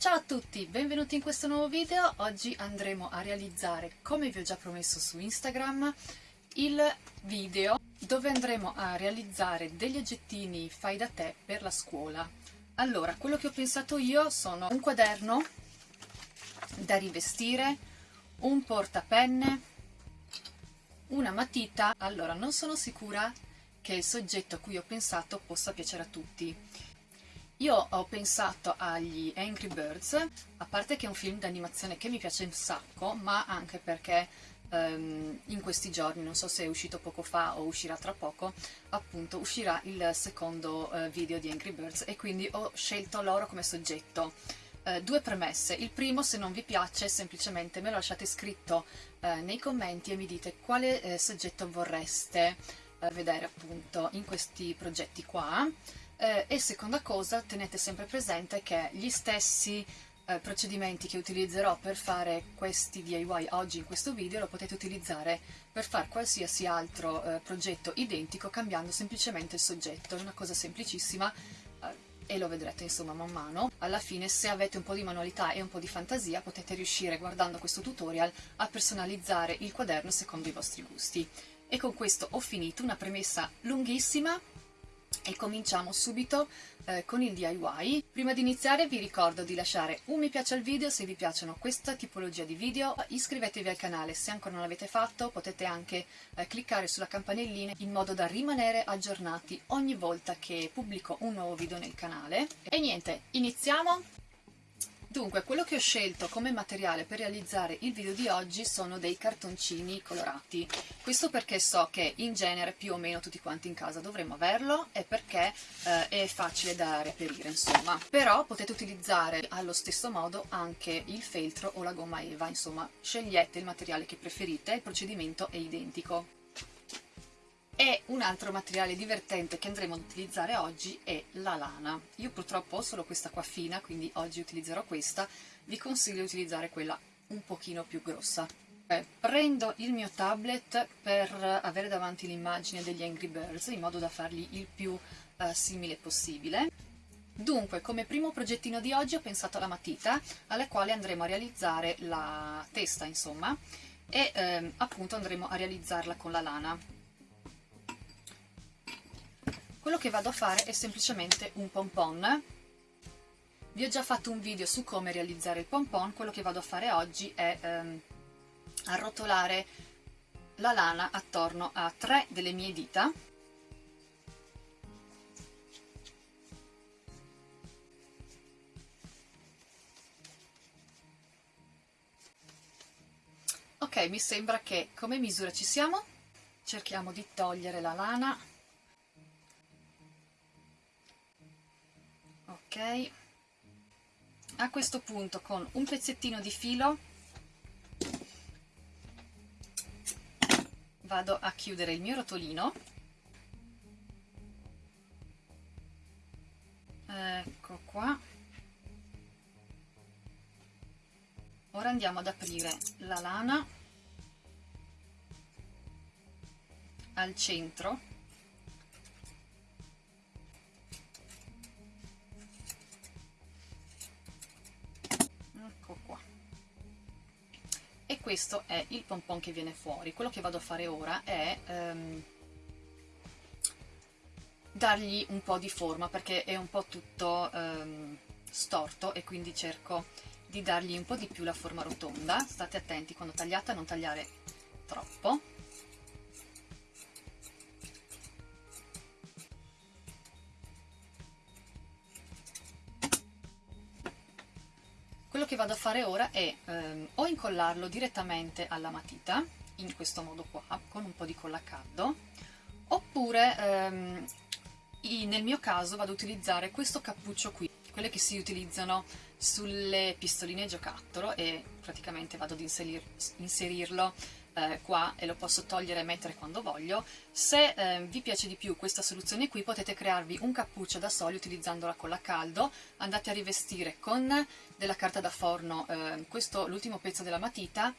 Ciao a tutti, benvenuti in questo nuovo video. Oggi andremo a realizzare, come vi ho già promesso su Instagram, il video dove andremo a realizzare degli oggettini fai da te per la scuola. Allora, quello che ho pensato io sono un quaderno da rivestire, un portapenne, una matita. Allora, non sono sicura che il soggetto a cui ho pensato possa piacere a tutti io ho pensato agli Angry Birds, a parte che è un film d'animazione che mi piace un sacco, ma anche perché um, in questi giorni, non so se è uscito poco fa o uscirà tra poco, appunto uscirà il secondo uh, video di Angry Birds e quindi ho scelto loro come soggetto. Uh, due premesse. Il primo, se non vi piace, semplicemente me lo lasciate scritto uh, nei commenti e mi dite quale soggetto vorreste vedere appunto in questi progetti qua eh, e seconda cosa, tenete sempre presente che gli stessi eh, procedimenti che utilizzerò per fare questi DIY oggi in questo video lo potete utilizzare per fare qualsiasi altro eh, progetto identico cambiando semplicemente il soggetto, è una cosa semplicissima eh, e lo vedrete insomma man mano. Alla fine se avete un po' di manualità e un po' di fantasia potete riuscire guardando questo tutorial a personalizzare il quaderno secondo i vostri gusti. E con questo ho finito, una premessa lunghissima e cominciamo subito eh, con il DIY. Prima di iniziare vi ricordo di lasciare un mi piace al video se vi piacciono questa tipologia di video, iscrivetevi al canale se ancora non l'avete fatto, potete anche eh, cliccare sulla campanellina in modo da rimanere aggiornati ogni volta che pubblico un nuovo video nel canale. E niente, iniziamo! Dunque, quello che ho scelto come materiale per realizzare il video di oggi sono dei cartoncini colorati. Questo perché so che in genere più o meno tutti quanti in casa dovremmo averlo e perché eh, è facile da reperire, insomma. Però potete utilizzare allo stesso modo anche il feltro o la gomma eva, insomma, scegliete il materiale che preferite, il procedimento è identico. E un altro materiale divertente che andremo ad utilizzare oggi è la lana. Io purtroppo ho solo questa qua fina, quindi oggi utilizzerò questa. Vi consiglio di utilizzare quella un pochino più grossa. Eh, prendo il mio tablet per avere davanti l'immagine degli Angry Birds, in modo da farli il più eh, simile possibile. Dunque, come primo progettino di oggi ho pensato alla matita, alla quale andremo a realizzare la testa, insomma, e ehm, appunto andremo a realizzarla con la lana quello che vado a fare è semplicemente un pompon. Vi ho già fatto un video su come realizzare il pompon. Quello che vado a fare oggi è ehm, arrotolare la lana attorno a tre delle mie dita. Ok mi sembra che come misura ci siamo? Cerchiamo di togliere la lana questo punto con un pezzettino di filo. Vado a chiudere il mio rotolino. Ecco qua. Ora andiamo ad aprire la lana. Al centro questo è il pompon che viene fuori. Quello che vado a fare ora è um, dargli un po' di forma perché è un po' tutto um, storto e quindi cerco di dargli un po' di più la forma rotonda. State attenti quando tagliate a non tagliare troppo vado a fare ora è ehm, o incollarlo direttamente alla matita, in questo modo qua, con un po' di colla caldo, oppure ehm, nel mio caso vado ad utilizzare questo cappuccio qui, quelle che si utilizzano sulle pistoline giocattolo e praticamente vado ad inserir, inserirlo eh, qua e lo posso togliere e mettere quando voglio. Se eh, vi piace di più questa soluzione qui potete crearvi un cappuccio da soli utilizzandola con la caldo, andate a rivestire con della carta da forno eh, l'ultimo pezzo della matita,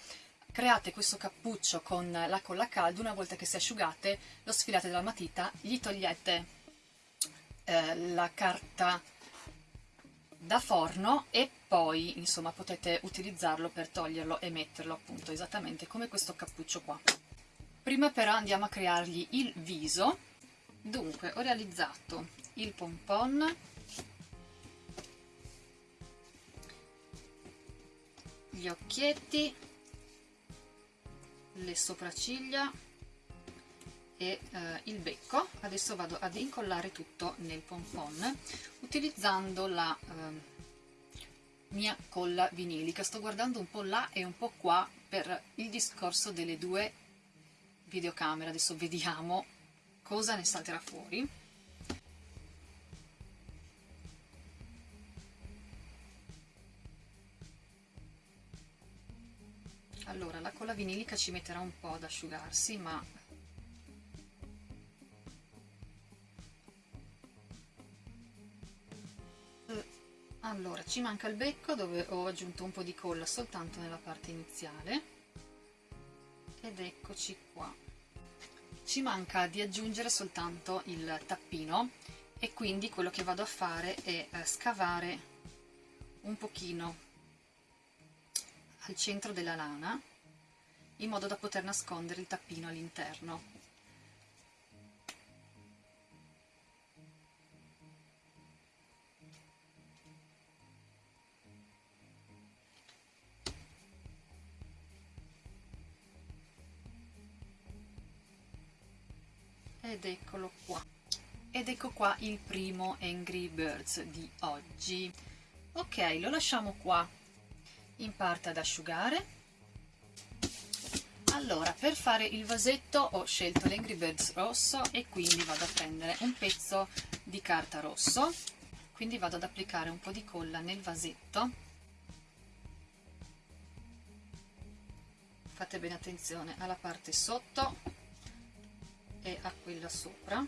create questo cappuccio con la colla a caldo, una volta che si asciugate lo sfilate dalla matita, gli togliete eh, la carta da forno e poi insomma potete utilizzarlo per toglierlo e metterlo appunto esattamente come questo cappuccio qua. Prima però andiamo a creargli il viso. Dunque ho realizzato il pompon. Gli occhietti. Le sopracciglia e eh, il becco. Adesso vado ad incollare tutto nel pompon utilizzando la eh, mia colla vinilica. Sto guardando un po' là e un po' qua per il discorso delle due videocamere. Adesso vediamo cosa ne salterà fuori. Allora la colla vinilica ci metterà un po' ad asciugarsi ma allora ci manca il becco dove ho aggiunto un po' di colla soltanto nella parte iniziale. Ed eccoci qua. Ci manca di aggiungere soltanto il tappino. E quindi quello che vado a fare è eh, scavare un pochino al centro della lana in modo da poter nascondere il tappino all'interno ed eccolo qua. Ed ecco qua il primo Angry Birds di oggi. Ok lo lasciamo qua. In parte ad asciugare. Allora per fare il vasetto ho scelto l'Angry Birds rosso e quindi vado a prendere un pezzo di carta rosso. Quindi vado ad applicare un po' di colla nel vasetto. Fate bene attenzione alla parte sotto e a quella sopra.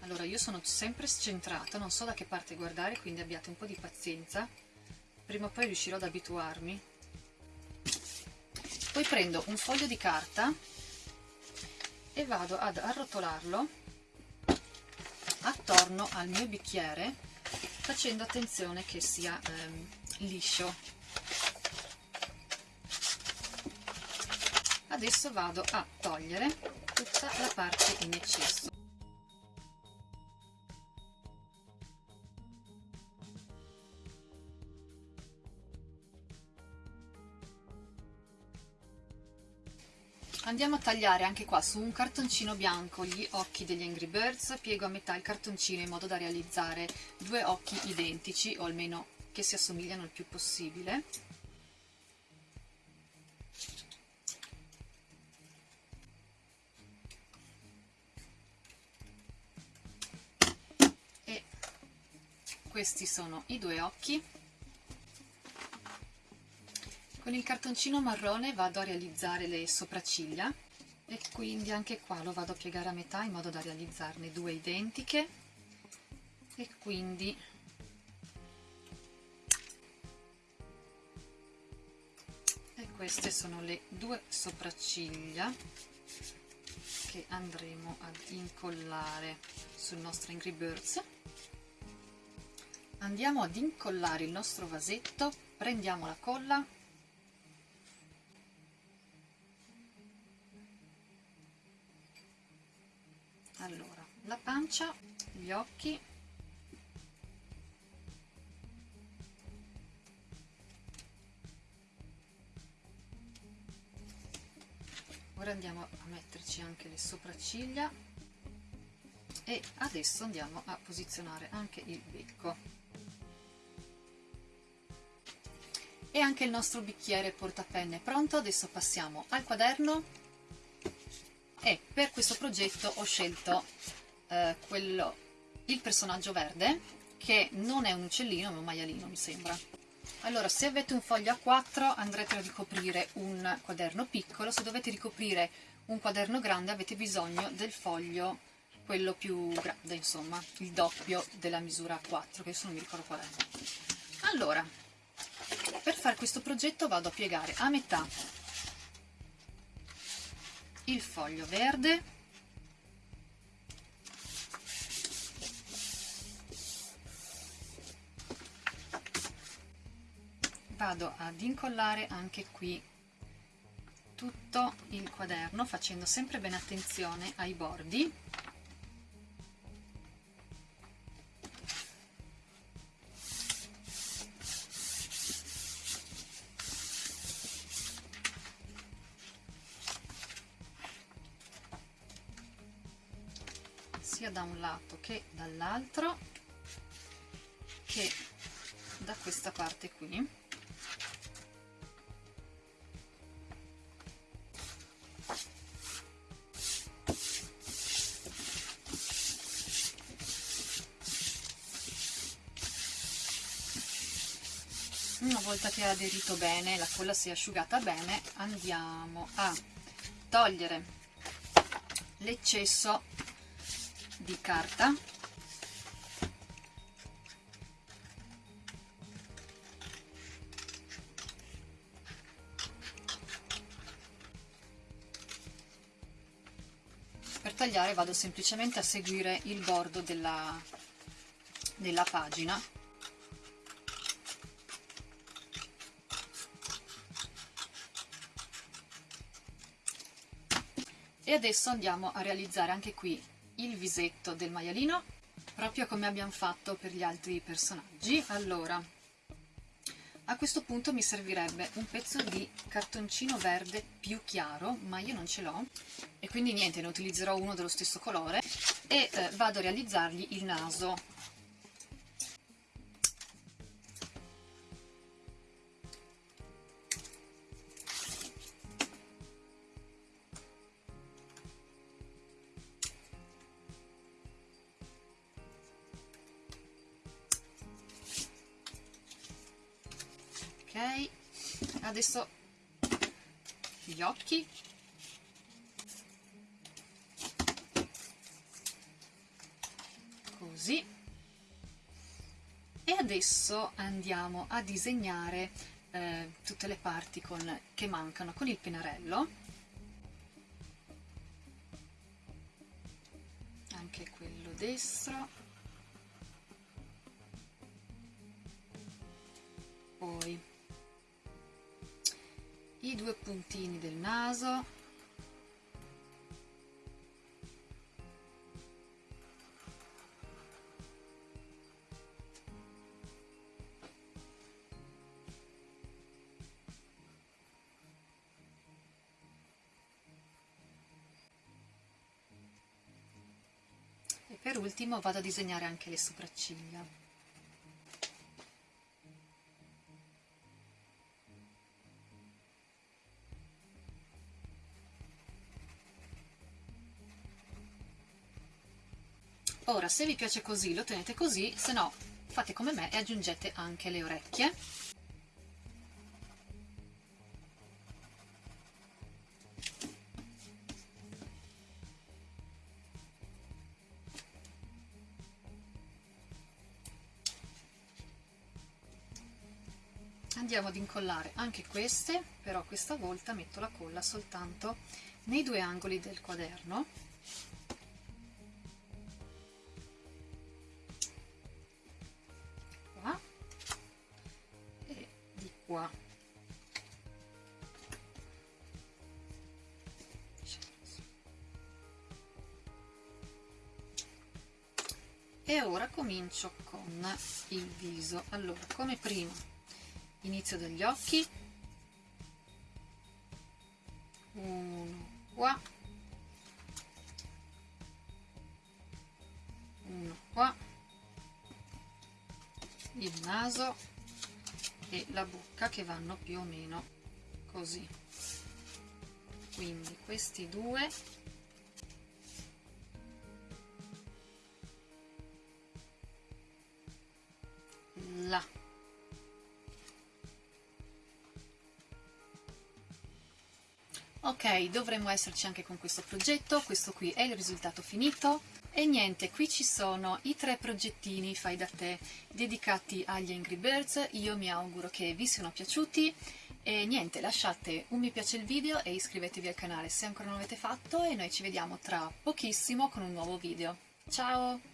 Allora io sono sempre scentrata non so da che parte guardare quindi abbiate un po' di pazienza. Prima o poi riuscirò ad abituarmi. Poi prendo un foglio di carta e vado ad arrotolarlo attorno al mio bicchiere facendo attenzione che sia ehm, liscio adesso vado a togliere tutta la parte in eccesso Andiamo a tagliare anche qua su un cartoncino bianco gli occhi degli Angry Birds, piego a metà il cartoncino in modo da realizzare due occhi identici o almeno che si assomigliano il più possibile. Questi sono i due occhi. Con il cartoncino marrone vado a realizzare le sopracciglia e quindi anche qua lo vado a piegare a metà in modo da realizzarne due identiche. E quindi e queste sono le due sopracciglia che andremo ad incollare sul nostro Angry Birds andiamo ad incollare il nostro vasetto. Prendiamo la colla. Allora la pancia gli occhi. Ora andiamo a metterci anche le sopracciglia. E adesso andiamo a posizionare anche il becco e anche il nostro bicchiere portapenne. Pronto? Adesso passiamo al quaderno. E per questo progetto ho scelto eh, quello, il personaggio verde che non è un uccellino ma un maialino mi sembra. Allora se avete un foglio a 4 andrete a ricoprire un quaderno piccolo. Se dovete ricoprire un quaderno grande avete bisogno del foglio quello più grande insomma il doppio della misura 4 che adesso non mi ricordo qual è. Allora per fare questo progetto vado a piegare a metà il foglio verde. Vado ad incollare anche qui tutto il quaderno facendo sempre bene attenzione ai bordi sia da un lato che dall'altro che da questa parte qui. Una volta che ha aderito bene la colla si è asciugata bene andiamo a togliere l'eccesso di carta. Per tagliare vado semplicemente a seguire il bordo della, della pagina. E adesso andiamo a realizzare anche qui il visetto del maialino proprio come abbiamo fatto per gli altri personaggi. Allora a questo punto mi servirebbe un pezzo di cartoncino verde più chiaro ma io non ce l'ho e quindi niente ne utilizzerò uno dello stesso colore e eh, vado a realizzargli il naso adesso gli occhi. Così. E adesso andiamo a disegnare eh, tutte le parti con, che mancano con il pennarello. Anche quello destro. Poi i due puntini del naso. E per ultimo vado a disegnare anche le sopracciglia ora se vi piace così lo tenete così se no fate come me e aggiungete anche le orecchie. Andiamo ad incollare anche queste però questa volta metto la colla soltanto nei due angoli del quaderno qua e ora comincio con il viso. Allora come prima inizio dagli occhi. Uno qua. Uno qua. Il naso e la bocca che vanno più o meno così. Quindi questi due là. Ok dovremmo esserci anche con questo progetto. Questo qui è il risultato finito e niente, qui ci sono i tre progettini fai da te dedicati agli Angry Birds, io mi auguro che vi siano piaciuti e niente, lasciate un mi piace il video e iscrivetevi al canale se ancora non l'avete fatto e noi ci vediamo tra pochissimo con un nuovo video. Ciao!